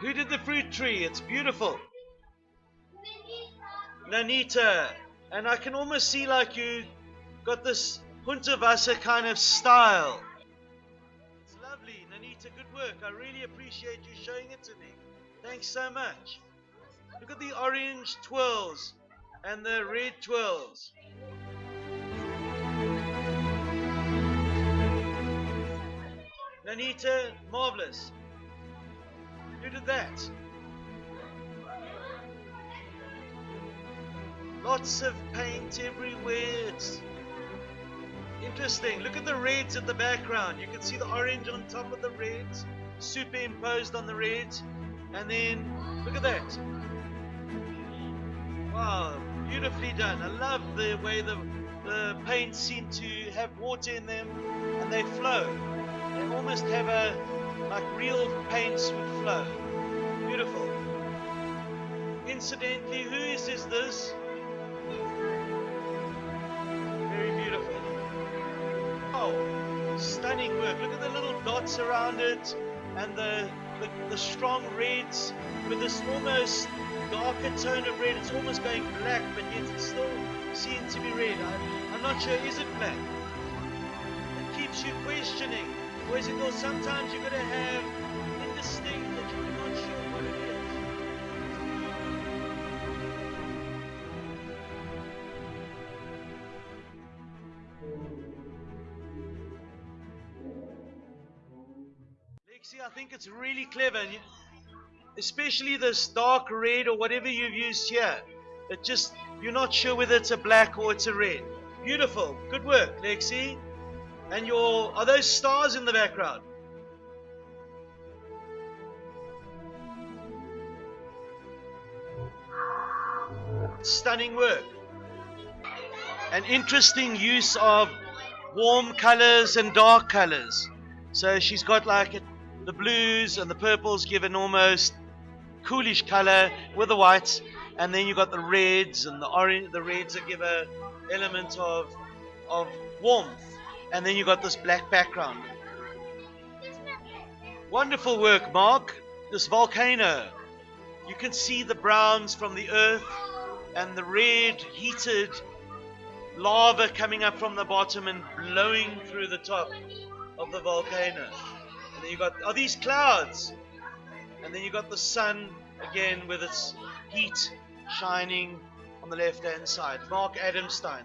Who did the fruit tree? It's beautiful. Nanita. And I can almost see like you got this Punta Hundertwasser kind of style. It's lovely. Nanita, good work. I really appreciate you showing it to me. Thanks so much. Look at the orange twirls and the red twirls. Nanita, marvelous. That? Lots of paint everywhere. It's interesting. Look at the reds at the background. You can see the orange on top of the reds, superimposed on the reds. And then, look at that. Wow, beautifully done. I love the way the, the paints seem to have water in them and they flow. They almost have a, like real paints would flow. Beautiful. Incidentally, who is this? this? Very beautiful. Oh, stunning work. Look at the little dots around it and the, the, the strong reds with this almost darker tone of red. It's almost going black, but yet it's still seen to be red. I, I'm not sure, is it black? It keeps you questioning. Or is it, well, sometimes you're going to have indistinct Lexi, I think it's really clever, you- especially this dark red or whatever you've used here. It just you're not sure whether it's a black or it's a red. Beautiful, good work, Lexi. And your are those stars in the background? Stunning work. An interesting use of warm colors and dark colors. So she's got like a, the blues and the purples give an almost coolish color with the whites, and then you've got the reds and the orange. The reds that give a element of of warmth, and then you've got this black background. Wonderful work, Mark. This volcano. You can see the browns from the earth and the red heated lava coming up from the bottom and blowing through the top of the volcano. And then you got are these clouds? And then you got the sun again with its heat shining on the left hand side. Mark Adamstein.